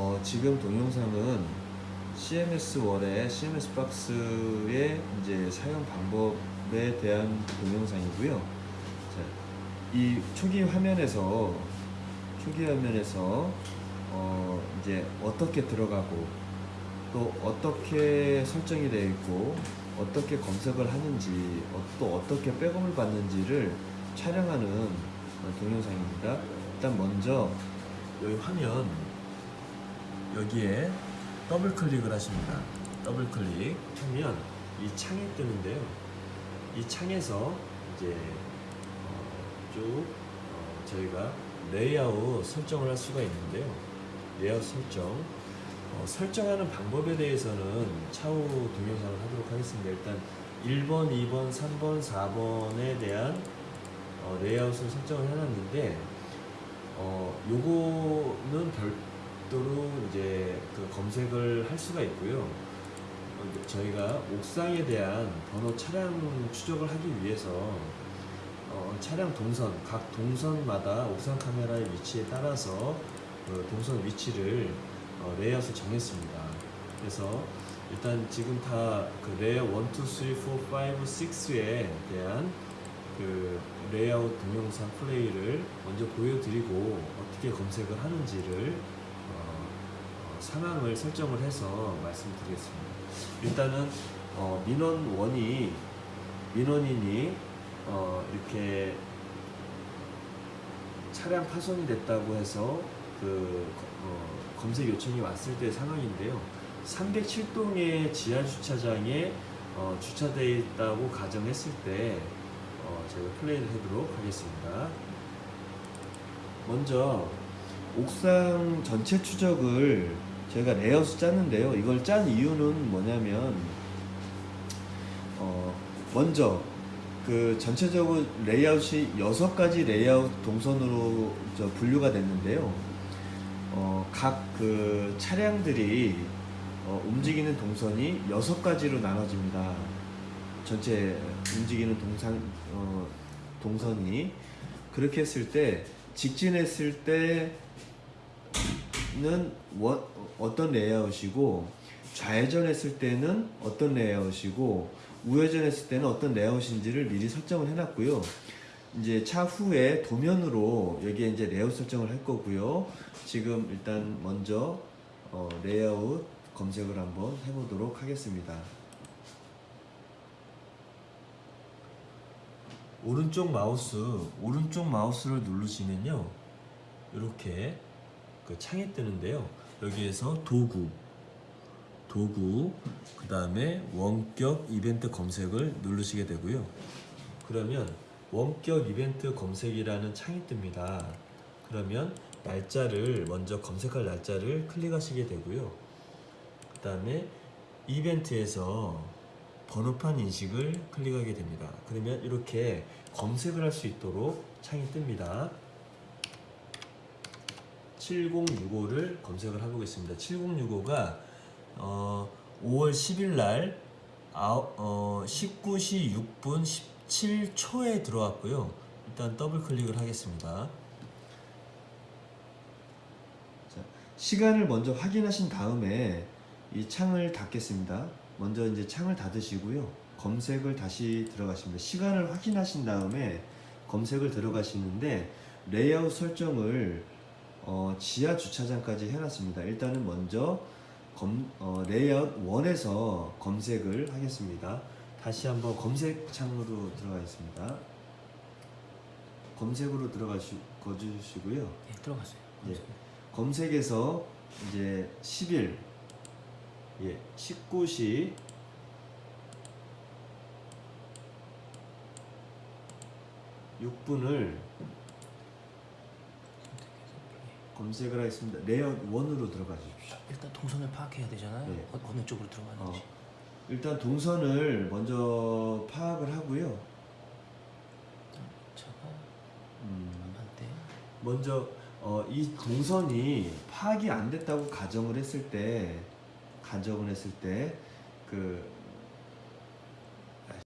어, 지금 동영상은 CMS 월의 CMS 박스의 이제 사용 방법에 대한 동영상이고요. 자, 이 초기 화면에서 초기 화면에서 어, 이제 어떻게 들어가고 또 어떻게 설정이 되어 있고 어떻게 검색을 하는지 어, 또 어떻게 백업을 받는지를 촬영하는 어, 동영상입니다. 일단 먼저 여기 화면 여기에 더블 클릭을 하십니다. 더블 클릭 하면 이 창이 뜨는데요. 이 창에서 이제 어, 쭉 어, 저희가 레이아웃 설정을 할 수가 있는데요. 레이아웃 설정 어, 설정하는 방법에 대해서는 차후 동영상을 하도록 하겠습니다. 일단 1번, 2번, 3번, 4번에 대한 어, 레이아웃을 설정을 해놨는데 어, 요거는 별도로 이제 그 검색을 할 수가 있고요. 어, 저희가 옥상에 대한 번호 차량 추적을 하기 위해서 어, 차량 동선, 각 동선마다 옥상 카메라의 위치에 따라서 그 동선 위치를 어, 레이아웃을 정했습니다. 그래서 일단 지금 다 그 레이아웃 1, 2, 3, 4, 5, 6에 대한 그 레이아웃 동영상 플레이를 먼저 보여드리고 어떻게 검색을 하는지를 상황을 설정을 해서 말씀드리겠습니다. 일단은 어, 민원 원이 민원인이 어, 이렇게 차량 파손이 됐다고 해서 그 어, 검색 요청이 왔을 때 상황인데요. 307동의 지하 주차장에 어, 주차되어 있다고 가정했을 때 어, 제가 플레이를 해보도록 하겠습니다. 먼저 옥상 전체 추적을 저희가 레이아웃을 짰는데요. 이걸 짠 이유는 뭐냐면 어, 먼저 그 전체적으로 레이아웃이 여섯 가지 레이아웃 동선으로 저 분류가 됐는데요. 어, 각 그 차량들이 어, 움직이는 동선이 여섯 가지로 나눠집니다. 전체 움직이는 동상 어, 동선이 그렇게 했을 때 직진했을 때는 원, 어떤 레이아웃이고 좌회전했을 때는 어떤 레이아웃이고 우회전했을 때는 어떤 레이아웃인지를 미리 설정을 해놨고요. 이제 차후에 도면으로 여기에 이제 레이아웃 설정을 할 거고요. 지금 일단 먼저 어, 레이아웃 검색을 한번 해보도록 하겠습니다. 오른쪽 마우스 오른쪽 마우스를 누르시면요. 이렇게 그 창이 뜨는데요. 여기에서 도구 도구 그 다음에 원격 이벤트 검색을 누르시게 되고요. 그러면 원격 이벤트 검색이라는 창이 뜹니다. 그러면 날짜를 먼저 검색할 날짜를 클릭하시게 되고요. 그 다음에 이벤트에서 번호판 인식을 클릭하게 됩니다. 그러면 이렇게 검색을 할 수 있도록 창이 뜹니다. 7065를 검색을 해보겠습니다. 7065가 어, 5월 10일 날 어, 19시 6분 17초에 들어왔고요. 일단 더블 클릭을 하겠습니다. 자, 시간을 먼저 확인하신 다음에 이 창을 닫겠습니다. 먼저 이제 창을 닫으시고요. 검색을 다시 들어가십니다. 시간을 확인하신 다음에 검색을 들어가시는데 레이아웃 설정을 어, 지하 주차장까지 해놨습니다. 일단은 먼저 검, 어, 레이아웃 1에서 검색을 하겠습니다. 다시 한번 검색 창으로 들어가겠습니다. 검색으로 들어가시, 가 주시고요. 네, 들어갔어요. 예. 검색에서 이제 10일 예, 19시 육분을 검색을 하겠습니다. 레이아웃 1으로 들어가 주십시오. 일단 동선을 파악해야 되잖아요. 네. 어, 어느 쪽으로 들어가는지. 어, 일단 동선을 먼저 파악을 하고요. 차가 음, 한대. 먼저 어, 이 동선이 파악이 안 됐다고 가정을 했을 때 가정을 했을 때 그